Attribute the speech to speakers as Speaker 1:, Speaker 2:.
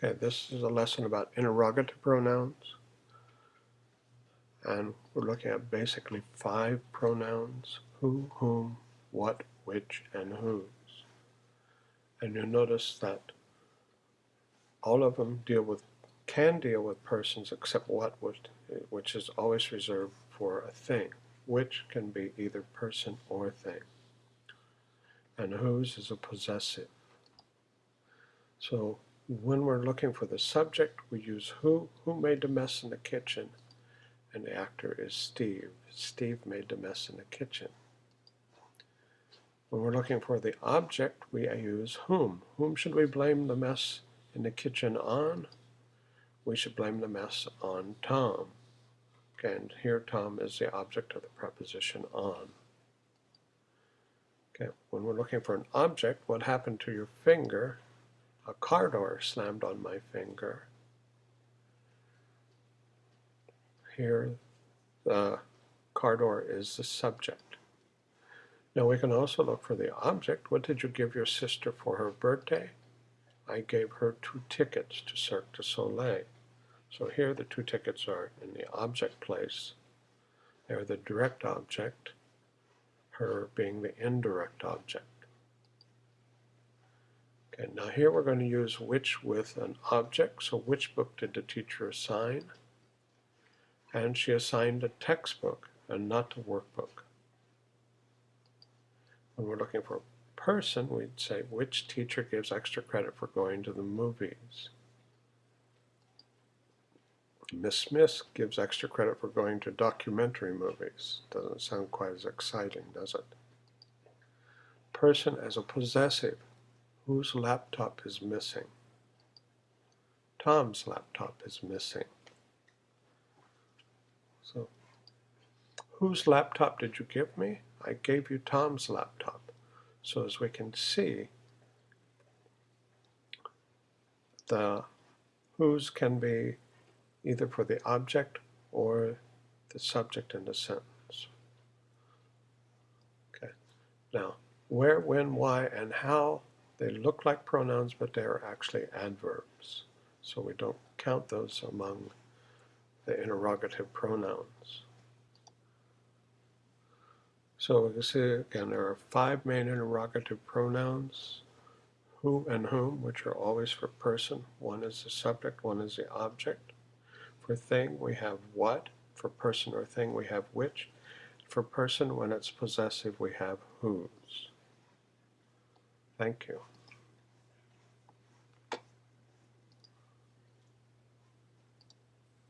Speaker 1: Okay, this is a lesson about interrogative pronouns. And we're looking at basically five pronouns, who, whom, what, which, and whose. And you'll notice that all of them deal with, can deal with persons except what, which is always reserved for a thing, which can be either person or thing. And whose is a possessive. So when we're looking for the subject, we use who, who made the mess in the kitchen, and the actor is Steve. Steve made the mess in the kitchen. When we're looking for the object, we use whom. Whom should we blame the mess in the kitchen on? We should blame the mess on Tom. And here Tom is the object of the preposition on. Okay, when we're looking for an object, what happened to your finger? A car door slammed on my finger. Here, the car door is the subject. Now we can also look for the object. What did you give your sister for her birthday? I gave her two tickets to Cirque du Soleil. So here the two tickets are in the object place. They're the direct object, her being the indirect object. Okay, now here we're going to use which with an object. So which book did the teacher assign? And she assigned a textbook and not a workbook. When we're looking for a person, we'd say which teacher gives extra credit for going to the movies. Miss Smith gives extra credit for going to documentary movies. Doesn't sound quite as exciting, does it? Person as a possessive whose laptop is missing? Tom's laptop is missing. So, whose laptop did you give me? I gave you Tom's laptop. So as we can see, the whose can be either for the object or the subject in the sentence. Okay. Now, where, when, why, and how they look like pronouns, but they are actually adverbs. So we don't count those among the interrogative pronouns. So we can see again there are five main interrogative pronouns, who and whom, which are always for person. One is the subject, one is the object. For thing, we have what. For person or thing, we have which. For person, when it's possessive, we have whose. Thank you.